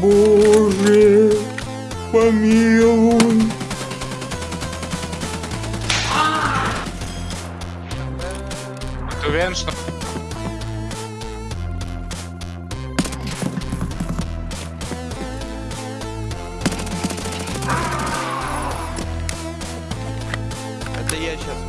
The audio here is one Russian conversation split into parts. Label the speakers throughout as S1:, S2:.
S1: Боже, помилуй.
S2: Ты уверен, что...
S3: Это я сейчас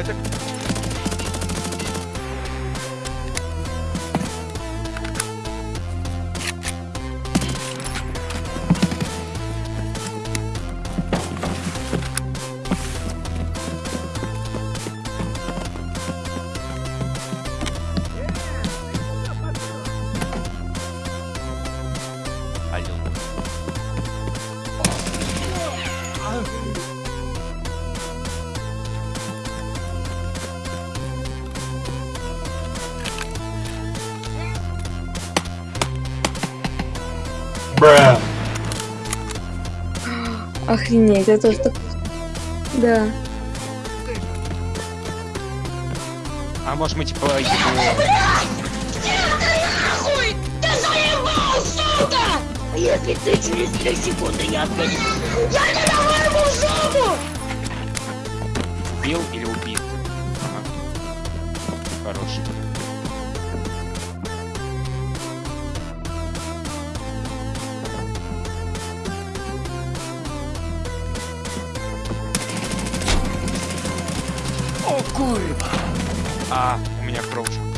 S3: А
S1: Бра.
S4: Охренеть, это тоже так... Да.
S2: А может мы типа... его-
S5: Нахуй! Ты заебал, сука! Если ты через три секунды не ответишь, я тебя вырву жопу!
S2: Убил или убит? Ага. Хороший. Курва! А, у меня кровушка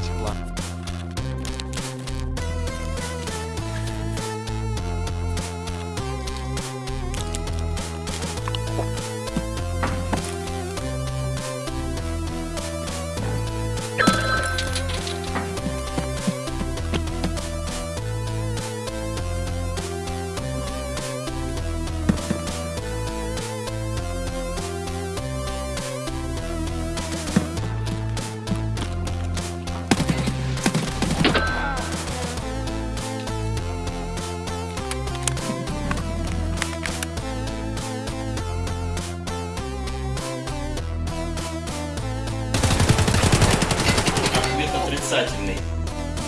S6: отрицательный.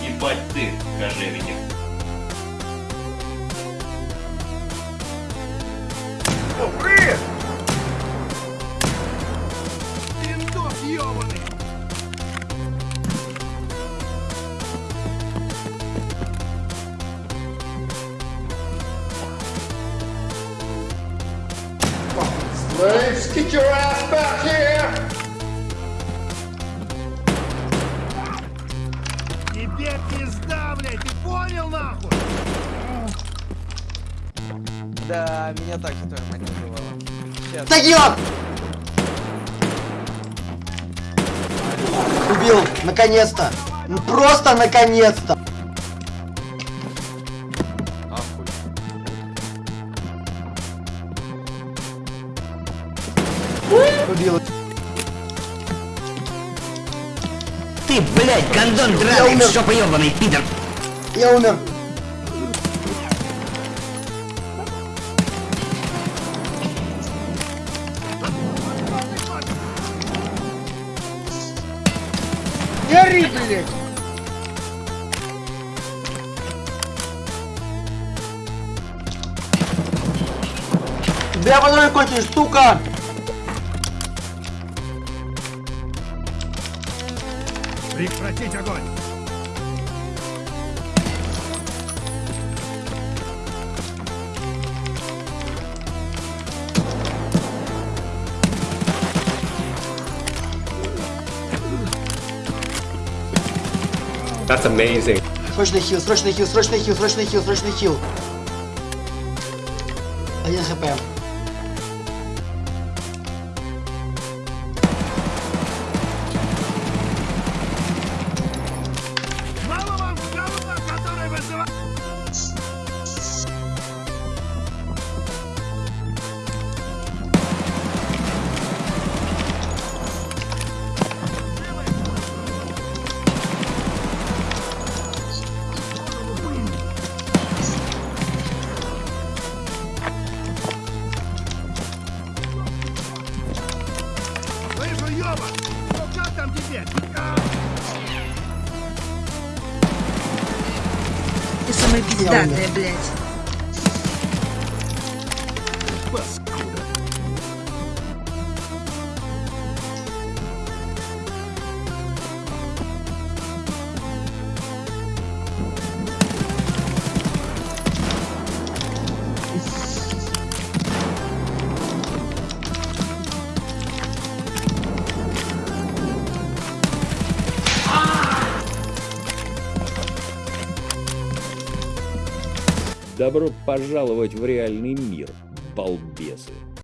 S6: Ебать ты, кожевенник.
S1: Slaves, get your ass back here!
S7: Блядь, ты понял нахуй?
S3: Да, меня так же мать называла. Сейчас.
S8: Тагила! Убил, наконец-то! Ну, Просто наконец-то! Убил.
S9: Ты, блядь, гондон драный,
S8: умер.
S9: жопа ебаный, пидор!
S8: Я умер.
S1: Гори, блядь!
S8: Тебя патроны кончились, сука!
S7: Прекратить огонь!
S10: That's amazing.
S8: Срочный хил, срочный хил, срочный хил, срочный хил, срочный хил. Один хп. Самое пиздатое,
S5: блядь.
S11: Добро пожаловать в реальный мир, балбесы.